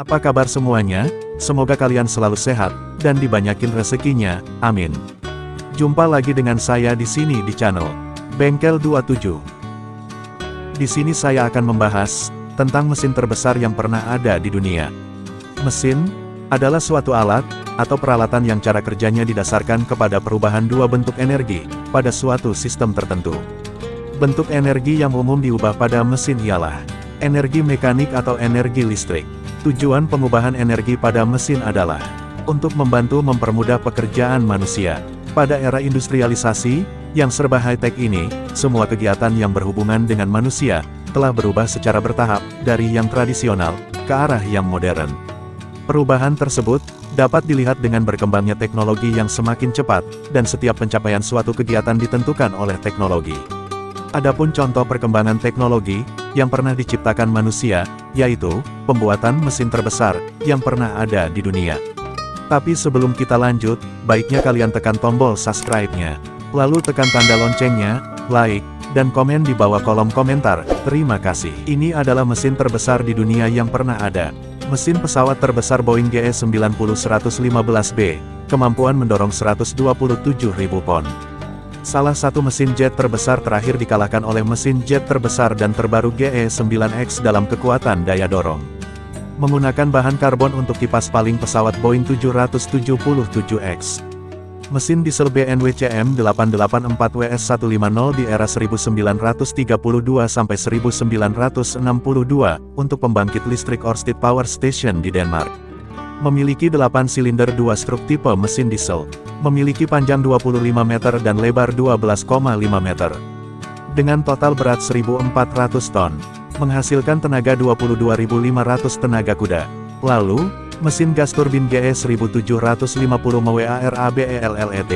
Apa kabar semuanya? Semoga kalian selalu sehat, dan dibanyakin rezekinya, amin. Jumpa lagi dengan saya di sini di channel Bengkel 27. Di sini saya akan membahas tentang mesin terbesar yang pernah ada di dunia. Mesin adalah suatu alat atau peralatan yang cara kerjanya didasarkan kepada perubahan dua bentuk energi pada suatu sistem tertentu. Bentuk energi yang umum diubah pada mesin ialah energi mekanik atau energi listrik. Tujuan pengubahan energi pada mesin adalah untuk membantu mempermudah pekerjaan manusia. Pada era industrialisasi, yang serba high-tech ini, semua kegiatan yang berhubungan dengan manusia, telah berubah secara bertahap, dari yang tradisional, ke arah yang modern. Perubahan tersebut, dapat dilihat dengan berkembangnya teknologi yang semakin cepat, dan setiap pencapaian suatu kegiatan ditentukan oleh teknologi. Adapun contoh perkembangan teknologi, yang pernah diciptakan manusia, yaitu, pembuatan mesin terbesar, yang pernah ada di dunia. Tapi sebelum kita lanjut, baiknya kalian tekan tombol subscribe-nya. Lalu tekan tanda loncengnya, like, dan komen di bawah kolom komentar, terima kasih. Ini adalah mesin terbesar di dunia yang pernah ada. Mesin pesawat terbesar Boeing GE90-115B, kemampuan mendorong 127.000 pon. Salah satu mesin jet terbesar terakhir dikalahkan oleh mesin jet terbesar dan terbaru GE-9X dalam kekuatan daya dorong. Menggunakan bahan karbon untuk kipas paling pesawat Boeing 777X. Mesin diesel BNWCM 884WS150 di era 1932 sampai 1962 untuk pembangkit listrik Ørsted Power Station di Denmark. Memiliki 8 silinder 2 struk tipe mesin diesel. Memiliki panjang 25 meter dan lebar 12,5 meter. Dengan total berat 1.400 ton. Menghasilkan tenaga 22.500 tenaga kuda. Lalu, mesin gas turbin GE 1750 MWARABELLET.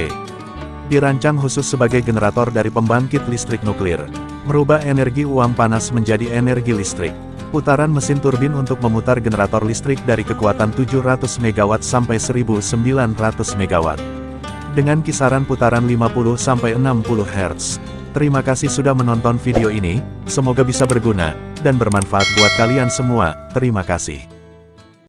Dirancang khusus sebagai generator dari pembangkit listrik nuklir. Merubah energi uang panas menjadi energi listrik. Putaran mesin turbin untuk memutar generator listrik dari kekuatan 700 MW sampai 1900 MW. Dengan kisaran putaran 50-60 Hz. Terima kasih sudah menonton video ini, semoga bisa berguna, dan bermanfaat buat kalian semua, terima kasih.